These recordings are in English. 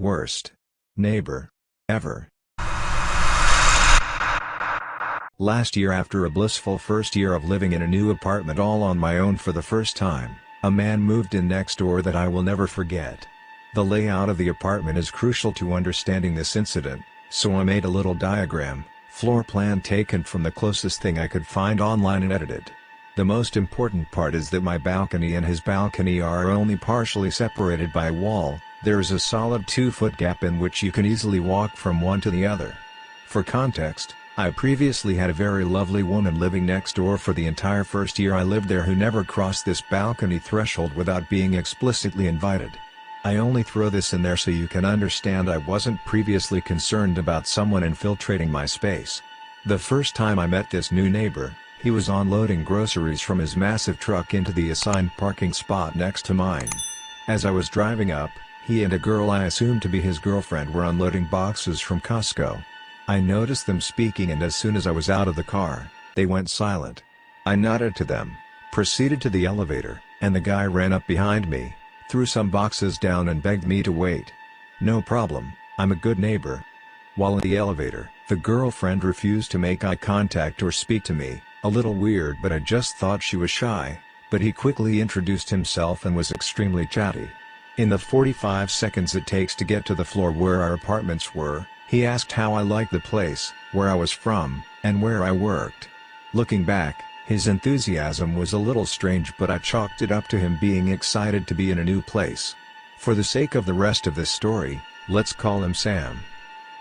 Worst. Neighbor. Ever. Last year after a blissful first year of living in a new apartment all on my own for the first time, a man moved in next door that I will never forget. The layout of the apartment is crucial to understanding this incident, so I made a little diagram, floor plan taken from the closest thing I could find online and edited. The most important part is that my balcony and his balcony are only partially separated by a wall, there is a solid 2-foot gap in which you can easily walk from one to the other. For context, I previously had a very lovely woman living next door for the entire first year I lived there who never crossed this balcony threshold without being explicitly invited. I only throw this in there so you can understand I wasn't previously concerned about someone infiltrating my space. The first time I met this new neighbor, he was unloading groceries from his massive truck into the assigned parking spot next to mine. As I was driving up, he and a girl I assumed to be his girlfriend were unloading boxes from Costco. I noticed them speaking and as soon as I was out of the car, they went silent. I nodded to them, proceeded to the elevator, and the guy ran up behind me, threw some boxes down and begged me to wait. No problem, I'm a good neighbor. While in the elevator, the girlfriend refused to make eye contact or speak to me, a little weird but I just thought she was shy, but he quickly introduced himself and was extremely chatty. In the 45 seconds it takes to get to the floor where our apartments were, he asked how I liked the place, where I was from, and where I worked. Looking back, his enthusiasm was a little strange but I chalked it up to him being excited to be in a new place. For the sake of the rest of this story, let's call him Sam.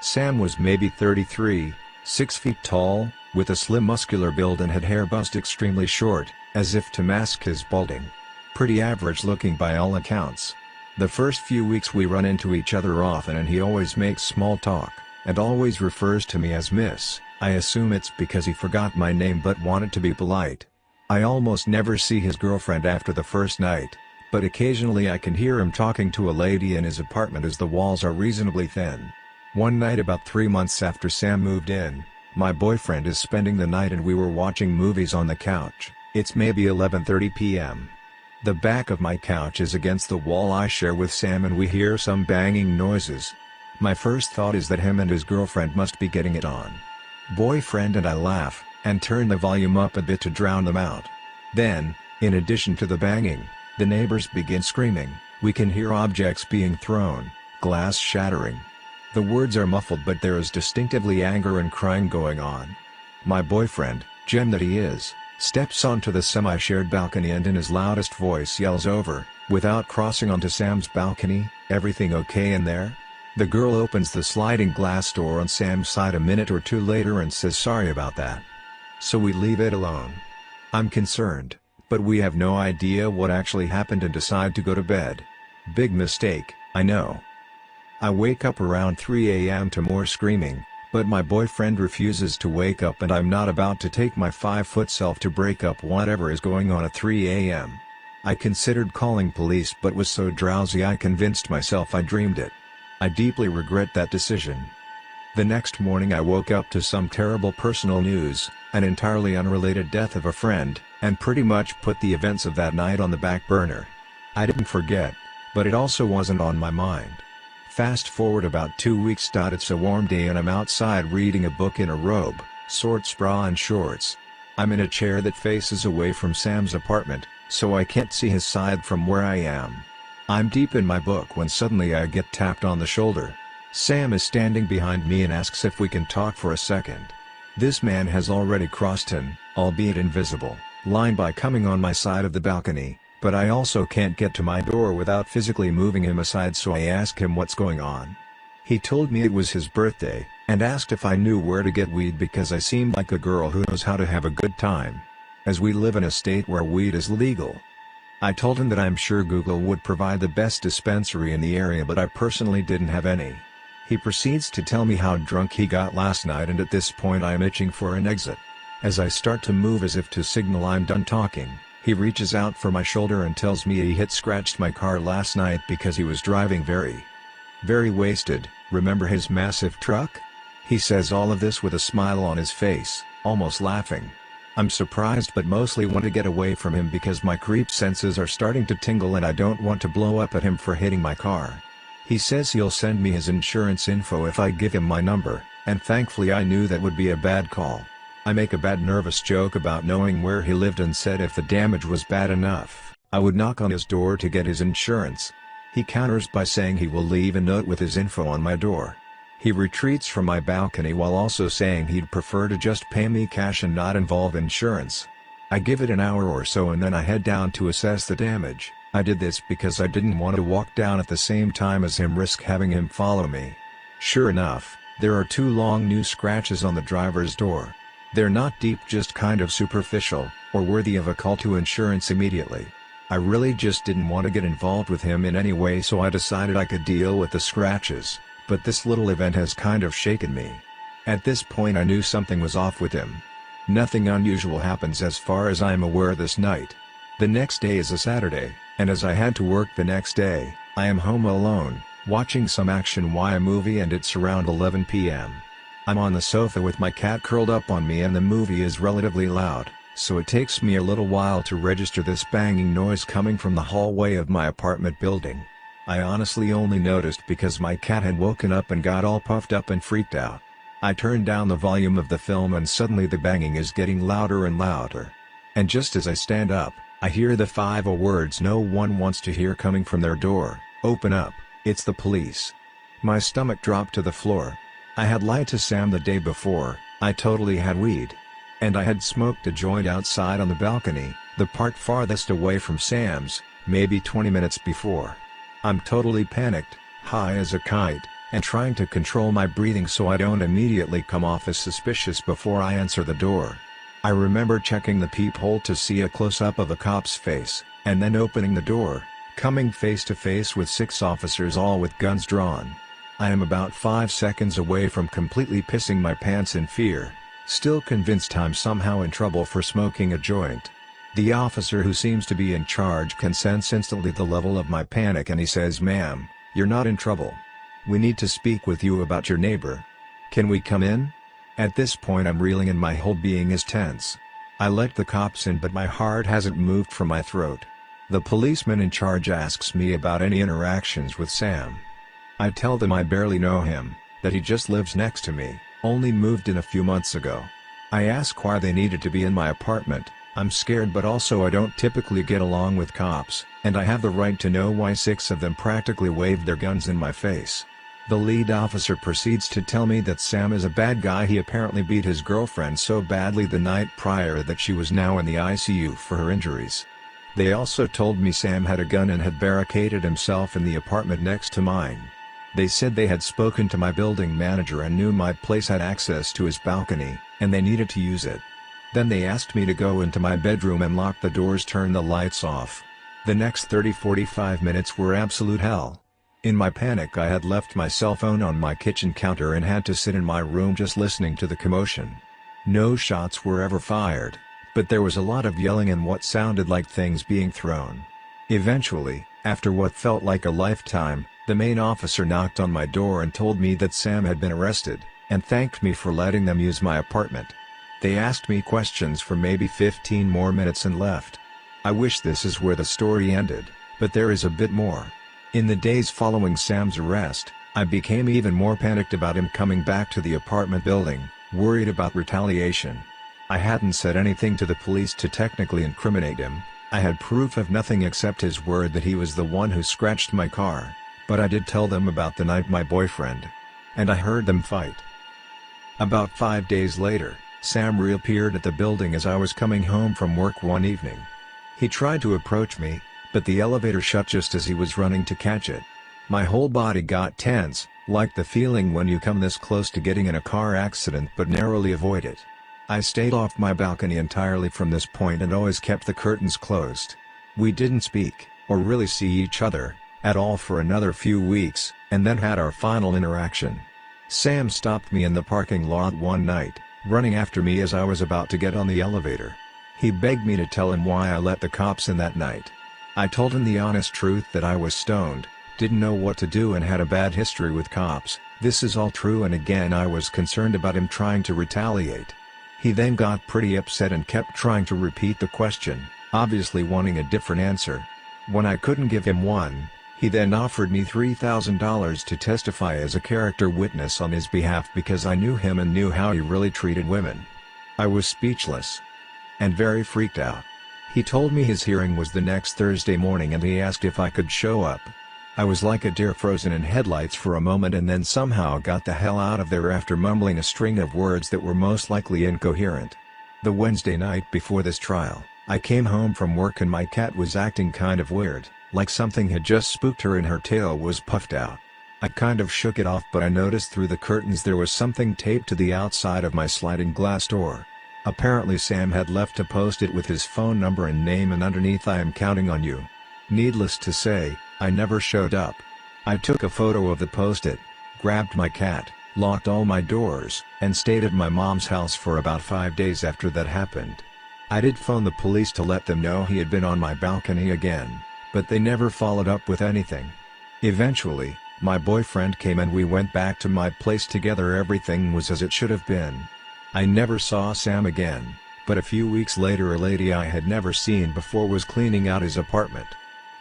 Sam was maybe 33, 6 feet tall, with a slim muscular build and had hair buzzed extremely short, as if to mask his balding. Pretty average looking by all accounts. The first few weeks we run into each other often and he always makes small talk, and always refers to me as Miss, I assume it's because he forgot my name but wanted to be polite. I almost never see his girlfriend after the first night, but occasionally I can hear him talking to a lady in his apartment as the walls are reasonably thin. One night about three months after Sam moved in, my boyfriend is spending the night and we were watching movies on the couch, it's maybe 11.30 p.m. The back of my couch is against the wall I share with Sam and we hear some banging noises. My first thought is that him and his girlfriend must be getting it on. Boyfriend and I laugh, and turn the volume up a bit to drown them out. Then, in addition to the banging, the neighbors begin screaming, we can hear objects being thrown, glass shattering. The words are muffled but there is distinctively anger and crying going on. My boyfriend, gem that he is, steps onto the semi-shared balcony and in his loudest voice yells over, without crossing onto Sam's balcony, everything okay in there? The girl opens the sliding glass door on Sam's side a minute or two later and says sorry about that. So we leave it alone. I'm concerned, but we have no idea what actually happened and decide to go to bed. Big mistake, I know. I wake up around 3 am to more screaming, but my boyfriend refuses to wake up and I'm not about to take my 5-foot self to break up whatever is going on at 3 am. I considered calling police but was so drowsy I convinced myself I dreamed it. I deeply regret that decision. The next morning I woke up to some terrible personal news, an entirely unrelated death of a friend, and pretty much put the events of that night on the back burner. I didn't forget, but it also wasn't on my mind. Fast forward about two weeks. It's a warm day and I'm outside reading a book in a robe, shorts bra and shorts. I'm in a chair that faces away from Sam's apartment, so I can't see his side from where I am. I'm deep in my book when suddenly I get tapped on the shoulder. Sam is standing behind me and asks if we can talk for a second. This man has already crossed an, albeit invisible, line by coming on my side of the balcony, but I also can't get to my door without physically moving him aside so I ask him what's going on. He told me it was his birthday, and asked if I knew where to get weed because I seemed like a girl who knows how to have a good time. As we live in a state where weed is legal. I told him that I'm sure Google would provide the best dispensary in the area but I personally didn't have any. He proceeds to tell me how drunk he got last night and at this point I am itching for an exit. As I start to move as if to signal I'm done talking, he reaches out for my shoulder and tells me he hit scratched my car last night because he was driving very, very wasted, remember his massive truck? He says all of this with a smile on his face, almost laughing. I'm surprised but mostly want to get away from him because my creep senses are starting to tingle and I don't want to blow up at him for hitting my car. He says he'll send me his insurance info if I give him my number, and thankfully I knew that would be a bad call. I make a bad nervous joke about knowing where he lived and said if the damage was bad enough, I would knock on his door to get his insurance. He counters by saying he will leave a note with his info on my door. He retreats from my balcony while also saying he'd prefer to just pay me cash and not involve insurance. I give it an hour or so and then I head down to assess the damage. I did this because I didn't want to walk down at the same time as him risk having him follow me. Sure enough, there are two long new scratches on the driver's door. They're not deep just kind of superficial, or worthy of a call to insurance immediately. I really just didn't want to get involved with him in any way so I decided I could deal with the scratches, but this little event has kind of shaken me. At this point I knew something was off with him. Nothing unusual happens as far as I am aware this night. The next day is a Saturday, and as I had to work the next day, I am home alone, watching some action Y movie and it's around 11 p.m. I'm on the sofa with my cat curled up on me and the movie is relatively loud, so it takes me a little while to register this banging noise coming from the hallway of my apartment building. I honestly only noticed because my cat had woken up and got all puffed up and freaked out. I turned down the volume of the film and suddenly the banging is getting louder and louder. And just as I stand up, I hear the five words no one wants to hear coming from their door, open up, it's the police. My stomach dropped to the floor. I had lied to Sam the day before, I totally had weed. And I had smoked a joint outside on the balcony, the part farthest away from Sam's, maybe 20 minutes before. I'm totally panicked, high as a kite, and trying to control my breathing so I don't immediately come off as suspicious before I answer the door. I remember checking the peephole to see a close-up of a cop's face, and then opening the door, coming face to face with six officers all with guns drawn. I am about 5 seconds away from completely pissing my pants in fear, still convinced I'm somehow in trouble for smoking a joint. The officer who seems to be in charge can sense instantly the level of my panic and he says ma'am, you're not in trouble. We need to speak with you about your neighbor. Can we come in? At this point I'm reeling and my whole being is tense. I let the cops in but my heart hasn't moved from my throat. The policeman in charge asks me about any interactions with Sam. I tell them I barely know him, that he just lives next to me, only moved in a few months ago. I ask why they needed to be in my apartment, I'm scared but also I don't typically get along with cops, and I have the right to know why six of them practically waved their guns in my face. The lead officer proceeds to tell me that Sam is a bad guy he apparently beat his girlfriend so badly the night prior that she was now in the ICU for her injuries. They also told me Sam had a gun and had barricaded himself in the apartment next to mine. They said they had spoken to my building manager and knew my place had access to his balcony, and they needed to use it. Then they asked me to go into my bedroom and lock the doors turn the lights off. The next 30-45 minutes were absolute hell. In my panic I had left my cell phone on my kitchen counter and had to sit in my room just listening to the commotion. No shots were ever fired, but there was a lot of yelling and what sounded like things being thrown. Eventually, after what felt like a lifetime, the main officer knocked on my door and told me that Sam had been arrested, and thanked me for letting them use my apartment. They asked me questions for maybe 15 more minutes and left. I wish this is where the story ended, but there is a bit more. In the days following Sam's arrest, I became even more panicked about him coming back to the apartment building, worried about retaliation. I hadn't said anything to the police to technically incriminate him, I had proof of nothing except his word that he was the one who scratched my car. But I did tell them about the night my boyfriend. And I heard them fight. About five days later, Sam reappeared at the building as I was coming home from work one evening. He tried to approach me, but the elevator shut just as he was running to catch it. My whole body got tense, like the feeling when you come this close to getting in a car accident but narrowly avoid it. I stayed off my balcony entirely from this point and always kept the curtains closed. We didn't speak, or really see each other, at all for another few weeks, and then had our final interaction. Sam stopped me in the parking lot one night, running after me as I was about to get on the elevator. He begged me to tell him why I let the cops in that night. I told him the honest truth that I was stoned, didn't know what to do and had a bad history with cops, this is all true and again I was concerned about him trying to retaliate. He then got pretty upset and kept trying to repeat the question, obviously wanting a different answer. When I couldn't give him one, He then offered me $3,000 to testify as a character witness on his behalf because I knew him and knew how he really treated women. I was speechless. And very freaked out. He told me his hearing was the next Thursday morning and he asked if I could show up. I was like a deer frozen in headlights for a moment and then somehow got the hell out of there after mumbling a string of words that were most likely incoherent. The Wednesday night before this trial, I came home from work and my cat was acting kind of weird, like something had just spooked her and her tail was puffed out. I kind of shook it off but I noticed through the curtains there was something taped to the outside of my sliding glass door. Apparently Sam had left a post-it with his phone number and name and underneath I am counting on you. Needless to say, I never showed up. I took a photo of the post-it, grabbed my cat, locked all my doors, and stayed at my mom's house for about five days after that happened. I did phone the police to let them know he had been on my balcony again, but they never followed up with anything. Eventually, my boyfriend came and we went back to my place together everything was as it should have been. I never saw Sam again, but a few weeks later a lady I had never seen before was cleaning out his apartment.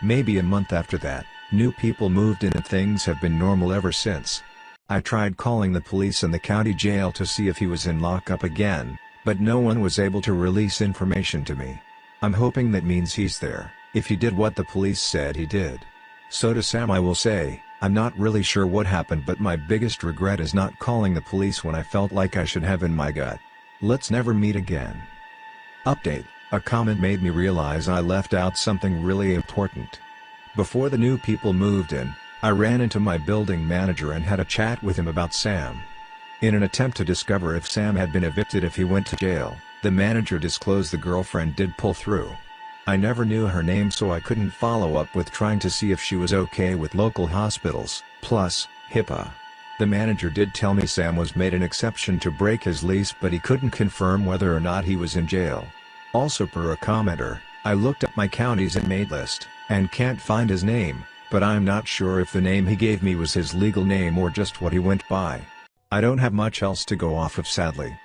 Maybe a month after that, new people moved in and things have been normal ever since. I tried calling the police and the county jail to see if he was in lockup again, but no one was able to release information to me. I'm hoping that means he's there, if he did what the police said he did. So to Sam I will say, I'm not really sure what happened but my biggest regret is not calling the police when I felt like I should have in my gut. Let's never meet again. Update, a comment made me realize I left out something really important. Before the new people moved in, I ran into my building manager and had a chat with him about Sam. In an attempt to discover if Sam had been evicted if he went to jail, the manager disclosed the girlfriend did pull through. I never knew her name so I couldn't follow up with trying to see if she was okay with local hospitals, plus, HIPAA. The manager did tell me Sam was made an exception to break his lease but he couldn't confirm whether or not he was in jail. Also per a commenter, I looked up my county's inmate list, and can't find his name, but I'm not sure if the name he gave me was his legal name or just what he went by. I don't have much else to go off of sadly.